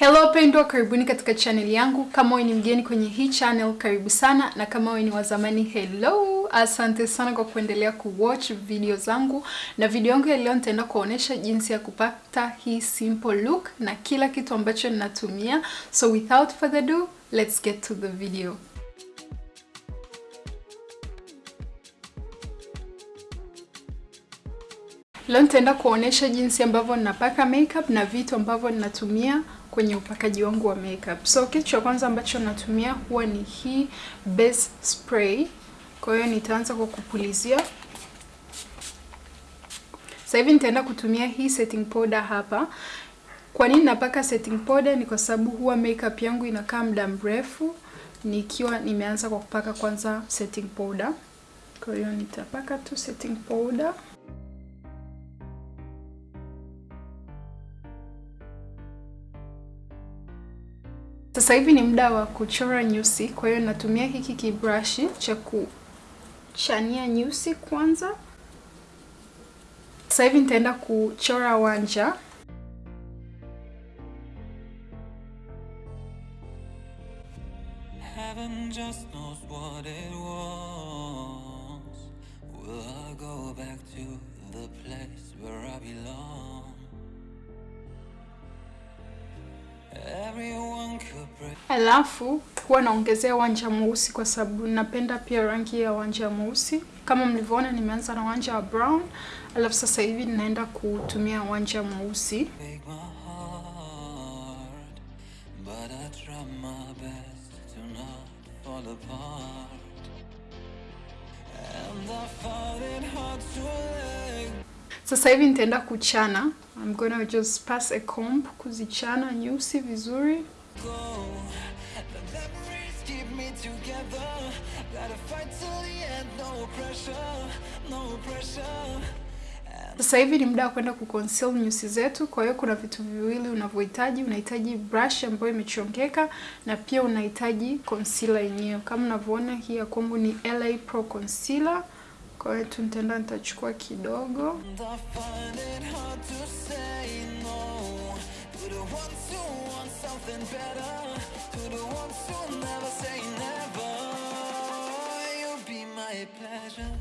Hello pendwa, karibuni katika channel yangu. Kama wewe ni mgeni kwenye hii channel, karibu sana, na kama wewe ni wa zamani, hello, asante sana kwa kuendelea kuwatch video zangu. Na video yangu ya leo nitaenda kuonesha jinsi ya kupata hii simple look na kila kitu ambacho ninatumia. So without further ado, let's get to the video. Leo nitaenda kuonesha jinsi ambavyo ninapaka makeup na vitu ambavyo ninatumia kwenye upakaji wangu wa makeup. So kitu cha kwanza ambacho natumia huwa ni hii base spray. Kwa hiyo nitaanza kwa kupulizia. Sasa hivi nitaenda kutumia hii setting powder hapa. Kwa nini napaka setting powder? Ni kwa sababu huwa makeup yangu inakaa muda mrefu nikiwa nimeanza kwa kupaka kwanza setting powder. Kwa hiyo nitapaka tu setting powder. Sasa hivi ni muda wa kuchora nyusi, kwa hiyo natumia hiki kibrashi cha kuchania nyusi kwanza. Sasa hivi nitaenda kuchora wanja. Heaven just knows what it wants. Will I go back to the place where I belong? Everyone. Alafu huwa naongezea wanja mweusi kwa sababu napenda pia rangi ya wanja mweusi. Kama mlivyoona, nimeanza na wanja wa brown, alafu sasa hivi ninaenda kutumia wanja mweusi. Sasa hivi nitaenda kuchana. I'm gonna just pass a comb kuzichana nyusi vizuri. Go. The memories keep me together. Gotta fight till the end, no pressure, no pressure. Sasa hivi ni muda wa kwenda kuconceal nyusi zetu. Kwa hiyo kuna vitu viwili unavyohitaji. Unahitaji brush ambayo imechongeka na pia unahitaji concealer yenyewe. Kama unavyoona hii ya kwangu ni LA Pro Concealer. Kwa hiyo tu nitaenda nitachukua kidogo. To the ones who want something better, to the ones who never say never. You'll be my pleasure.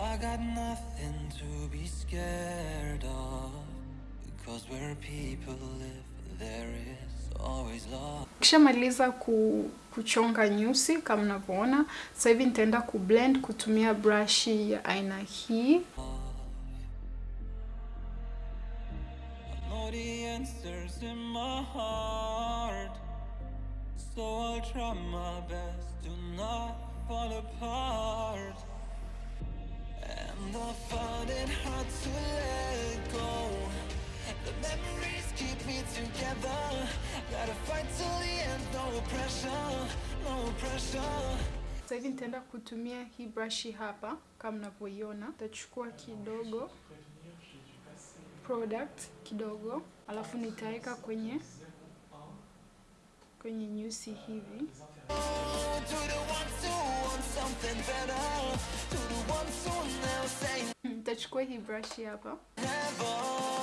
I got nothing to be scared of because where people live there is always love. Kishamaliza ku, kuchonga nyusi kama unavyoona. Sasa hivi nitaenda kublend kutumia brush ya aina hii. And I found it hard to let go. The memories keep me together. Gotta fight till the end, no pressure, no pressure. Sasa hivi nitaenda kutumia hii brush hapa kama mnavyoiona. Nitachukua kidogo product kidogo, alafu nitaweka kwenye kwenye nyusi hivi. Nitachukua hii brush hapa, never.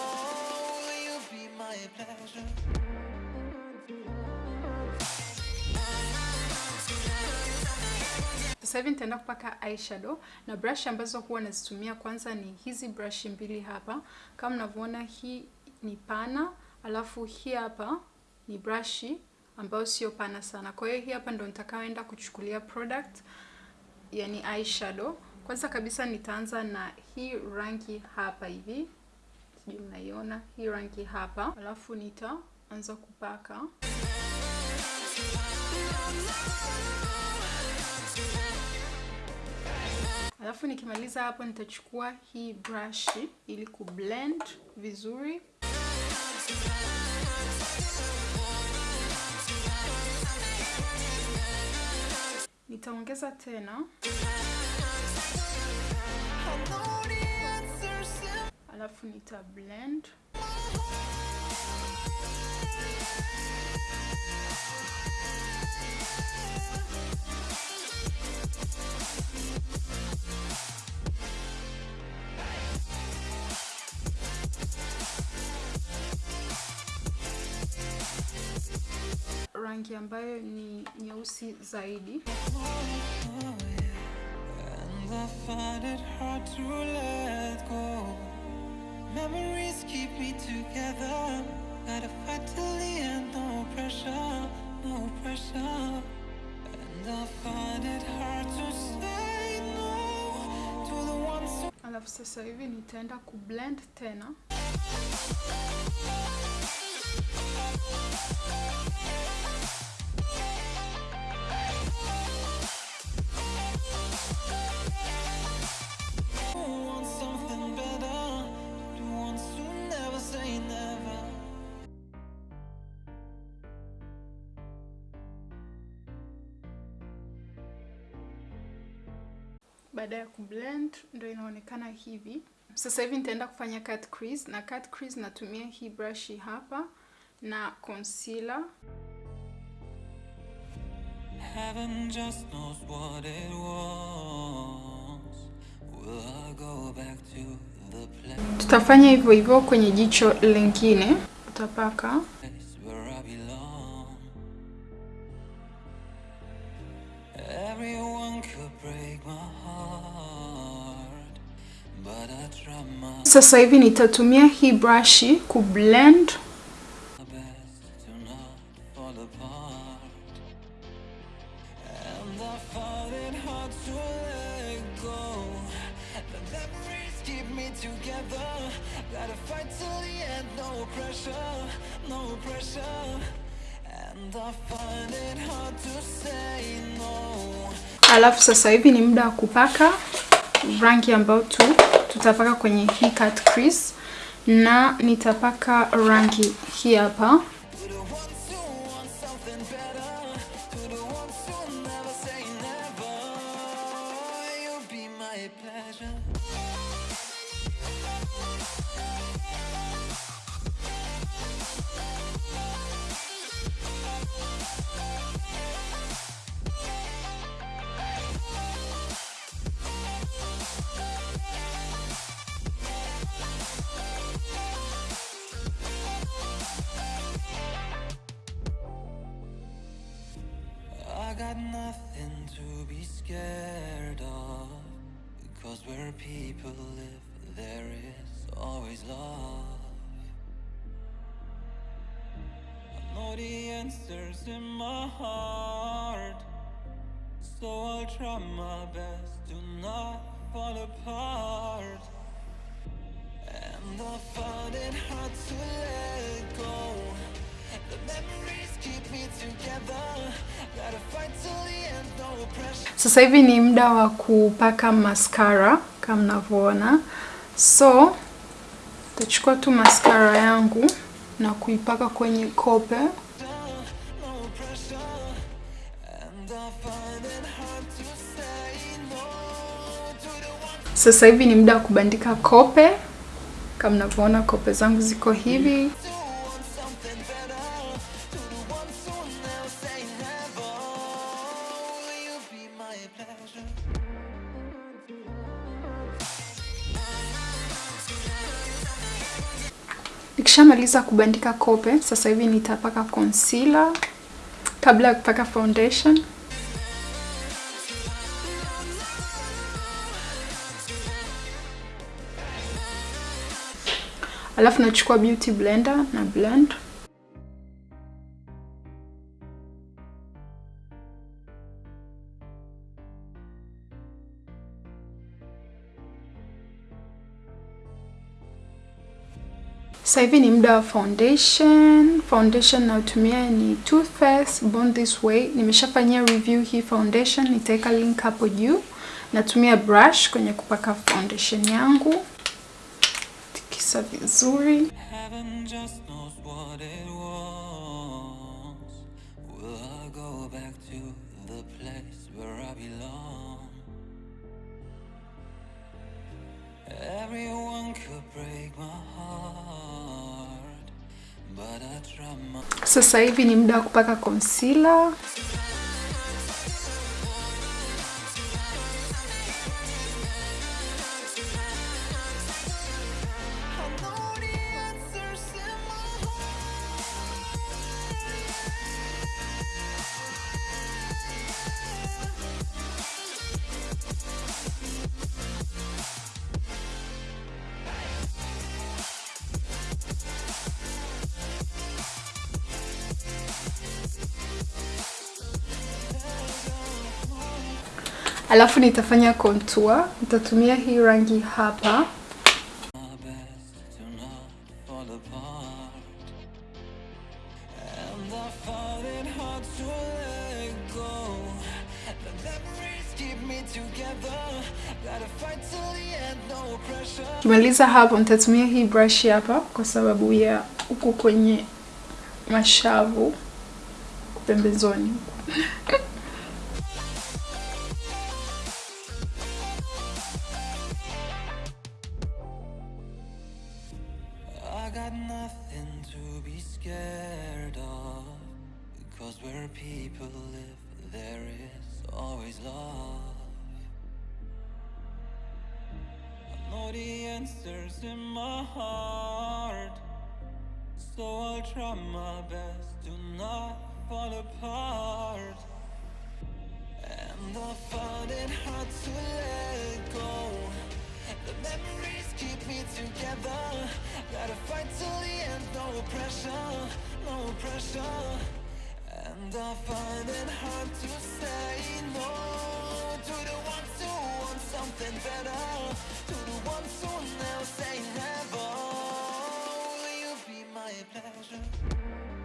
Pleasure? sasa hivi nitaenda kupaka eyeshadow na brush ambazo huwa nazitumia kwanza ni hizi brush mbili hapa. Kama mnavyoona, hii ni pana, alafu hii hapa ni brush ambayo sio pana sana. Kwa hiyo hii hapa ndo nitakaoenda kuchukulia product, yani eyeshadow. Kwanza kabisa nitaanza na hii rangi hapa hivi, sijui mnaiona hii rangi hapa, alafu nitaanza kupaka. Alafu nikimaliza hapo nitachukua hii brush ili kublend vizuri. Nitaongeza tena, alafu nita blend rangi ambayo ni nyeusi zaidi. And I find it hard to let go. Memories keep me together. Gotta fight till the end, no pressure, no pressure. And I find it hard to say no to the ones who Alafu sasa hivi nitaenda kublend tena. Baada ya kublend ndo inaonekana hivi. Sasa hivi nitaenda kufanya cut crease na cut crease natumia hii brush hapa na concealer. Heaven just knows what it wants. Will I go back to the place Tutafanya hivyo hivyo kwenye jicho lingine. Utapaka where I belong? Everyone sasa hivi nitatumia hii brush kublend Alafu sasa hivi ni muda wa kupaka rangi ambayo tu tutapaka kwenye hii cut crease, na nitapaka rangi hii hapa. Got nothing to be scared of. Because where people live, there is always love. I know the answers in my heart. So I'll try my best to not fall apart. And I find it hard to let Sasa hivi ni muda wa kupaka mascara kama mnavyoona. So tachukua tu mascara yangu na kuipaka kwenye kope. Sasa hivi ni muda wa kubandika kope. Kama mnavyoona kope zangu ziko hivi. Nikishamaliza kubandika kope, sasa hivi nitapaka concealer kabla ya kupaka foundation. Alafu nachukua beauty blender na blend. Sasa hivi ni muda wa foundation. Foundation nayotumia ni Too Faced Born This Way. Nimeshafanyia review hii foundation, nitaweka link hapo juu. Natumia brush kwenye kupaka foundation yangu, tikisa vizuri. Will I go back to the place where I belong? Sasa hivi ni muda wa kupaka concealer. Alafu nitafanya contour. Nitatumia hii rangi hapa. Kimaliza hapo, nitatumia hii brush hapa kwa sababu ya huku kwenye mashavu pembezoni. scared of. Because where people live, there is always love. I know the answers in my heart. So I'll try my best to not fall apart. And I find it hard to let go. The memories keep me together. Gotta fight till the end, no pressure, no pressure. And I find it hard to say no to the ones who want something better. To the ones who never say never. Will you be my pleasure?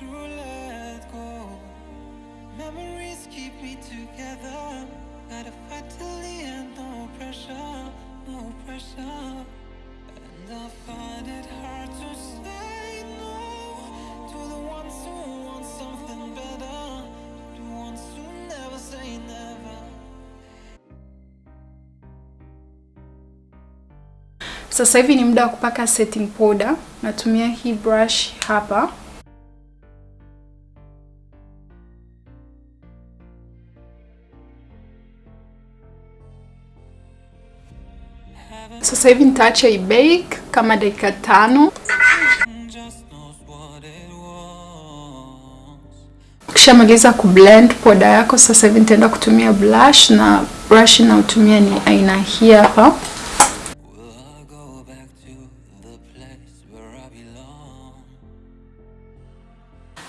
To let go. Memories keep me together. Gotta fight till the end, no pressure, no pressure. And I find it hard to say no to the ones who want something better, the ones who never say never. Sasa hivi ni muda wa kupaka setting powder. Natumia hii brush hapa. Sasa hivi nitaacha ibake kama dakika tano. Ukishamaliza kublend poda yako, sasa hivi nitaenda kutumia blush na brush inayotumia ni aina hii hapa.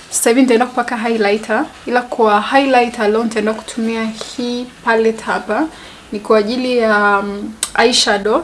Sasa hivi nitaenda kupaka highlighter, ila kwa highlighter leo nitaenda kutumia hii palette hapa, ni kwa ajili ya um, eyeshadow.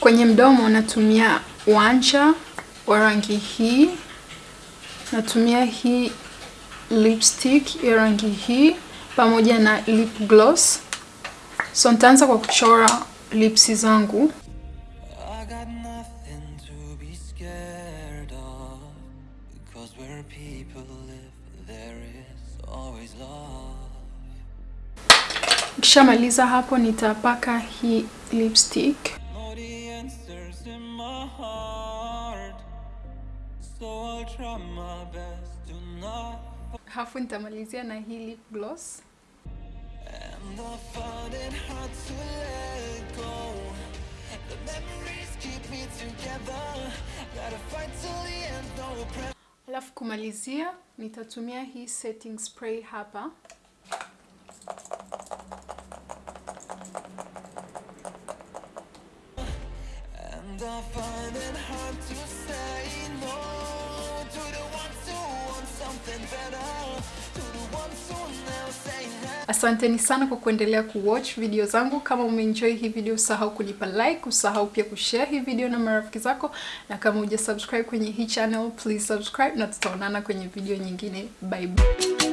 Kwenye mdomo natumia wanja wa rangi hii, natumia hii lipstick ya rangi hii pamoja na lip gloss. So nitaanza kwa kuchora lipsi zangu. Kishamaliza hapo nitapaka hii lipstick. Hafu nitamalizia na hili lip gloss. Alafu kumalizia nitatumia hii setting spray hapa. And I find it hard to say no to the ones who want something better. Asanteni sana kwa kuendelea kuwatch video zangu. Kama umeenjoy hii video, usahau kunipa like, usahau pia kushare hii video na marafiki zako, na kama uja subscribe kwenye hii channel, please subscribe na tutaonana kwenye video nyingine. Bye bye.